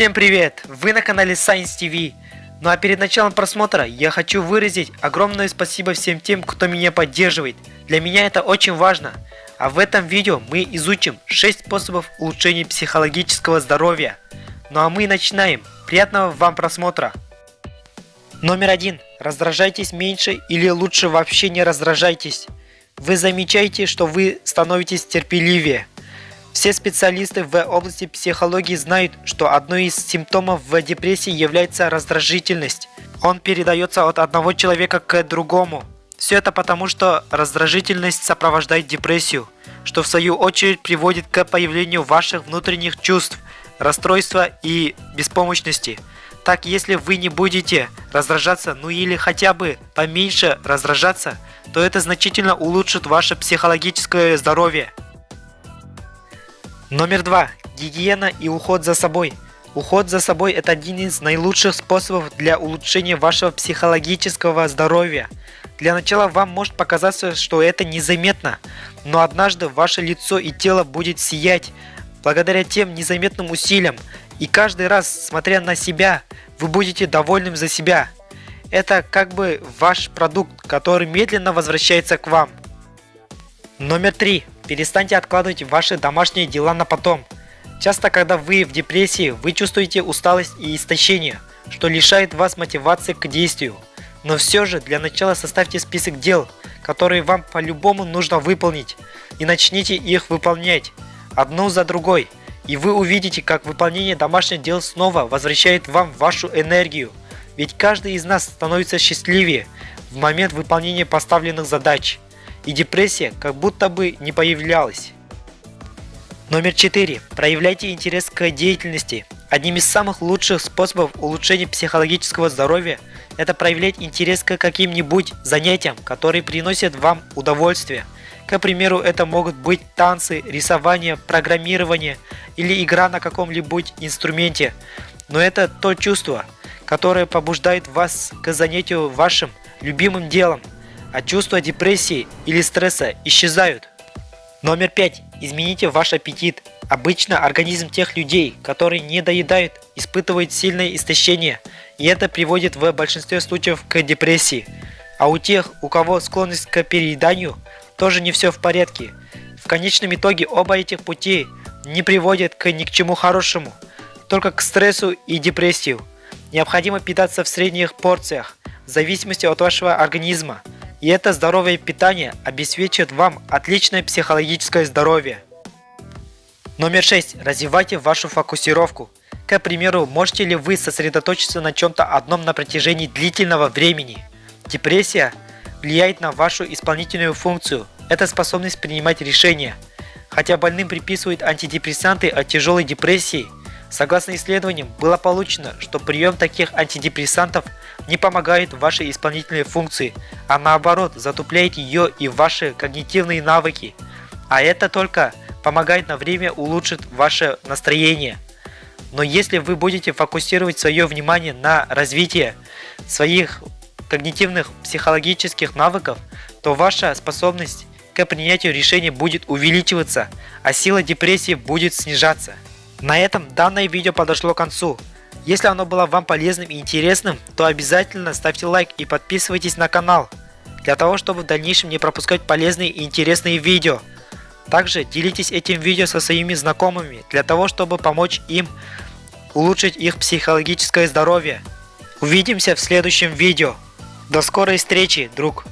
Всем привет! Вы на канале Science TV. Ну а перед началом просмотра я хочу выразить огромное спасибо всем тем, кто меня поддерживает. Для меня это очень важно. А в этом видео мы изучим 6 способов улучшения психологического здоровья. Ну а мы начинаем. Приятного вам просмотра! Номер один. Раздражайтесь меньше или лучше вообще не раздражайтесь. Вы замечаете, что вы становитесь терпеливее. Все специалисты в области психологии знают, что одной из симптомов в депрессии является раздражительность. Он передается от одного человека к другому. Все это потому, что раздражительность сопровождает депрессию, что в свою очередь приводит к появлению ваших внутренних чувств, расстройства и беспомощности. Так, если вы не будете раздражаться, ну или хотя бы поменьше раздражаться, то это значительно улучшит ваше психологическое здоровье. Номер два. Гигиена и уход за собой. Уход за собой – это один из наилучших способов для улучшения вашего психологического здоровья. Для начала вам может показаться, что это незаметно, но однажды ваше лицо и тело будет сиять благодаря тем незаметным усилиям, и каждый раз, смотря на себя, вы будете довольным за себя. Это как бы ваш продукт, который медленно возвращается к вам. Номер три. Перестаньте откладывать ваши домашние дела на потом. Часто, когда вы в депрессии, вы чувствуете усталость и истощение, что лишает вас мотивации к действию. Но все же, для начала составьте список дел, которые вам по-любому нужно выполнить, и начните их выполнять, одну за другой, и вы увидите, как выполнение домашних дел снова возвращает вам вашу энергию. Ведь каждый из нас становится счастливее в момент выполнения поставленных задач и депрессия как будто бы не появлялась. Номер 4. Проявляйте интерес к деятельности. Одним из самых лучших способов улучшения психологического здоровья – это проявлять интерес к каким-нибудь занятиям, которые приносят вам удовольствие. К примеру, это могут быть танцы, рисование, программирование или игра на каком-либо инструменте. Но это то чувство, которое побуждает вас к занятию вашим любимым делом – а чувства депрессии или стресса исчезают. Номер пять. Измените ваш аппетит. Обычно организм тех людей, которые не доедают, испытывает сильное истощение, и это приводит в большинстве случаев к депрессии. А у тех, у кого склонность к перееданию, тоже не все в порядке. В конечном итоге оба этих пути не приводят к ни к чему хорошему, только к стрессу и депрессию. Необходимо питаться в средних порциях, в зависимости от вашего организма. И это здоровое питание обеспечит вам отличное психологическое здоровье. Номер 6. Развивайте вашу фокусировку. К примеру, можете ли вы сосредоточиться на чем-то одном на протяжении длительного времени? Депрессия влияет на вашу исполнительную функцию. Это способность принимать решения. Хотя больным приписывают антидепрессанты от тяжелой депрессии, Согласно исследованиям, было получено, что прием таких антидепрессантов не помогает вашей исполнительной функции, а наоборот затупляет ее и ваши когнитивные навыки. А это только помогает на время улучшить ваше настроение. Но если вы будете фокусировать свое внимание на развитии своих когнитивных психологических навыков, то ваша способность к принятию решений будет увеличиваться, а сила депрессии будет снижаться. На этом данное видео подошло к концу. Если оно было вам полезным и интересным, то обязательно ставьте лайк и подписывайтесь на канал, для того чтобы в дальнейшем не пропускать полезные и интересные видео. Также делитесь этим видео со своими знакомыми, для того чтобы помочь им улучшить их психологическое здоровье. Увидимся в следующем видео. До скорой встречи, друг!